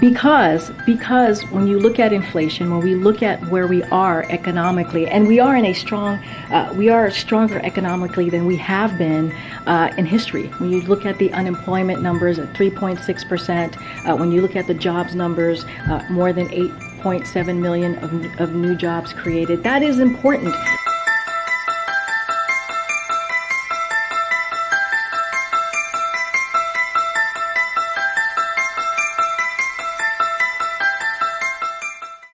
Because because when you look at inflation, when we look at where we are economically, and we are in a strong, uh, we are stronger economically than we have been uh, in history. When you look at the unemployment numbers at 3.6 percent, uh, when you look at the jobs numbers, uh, more than 8.7 million of, of new jobs created. That is important.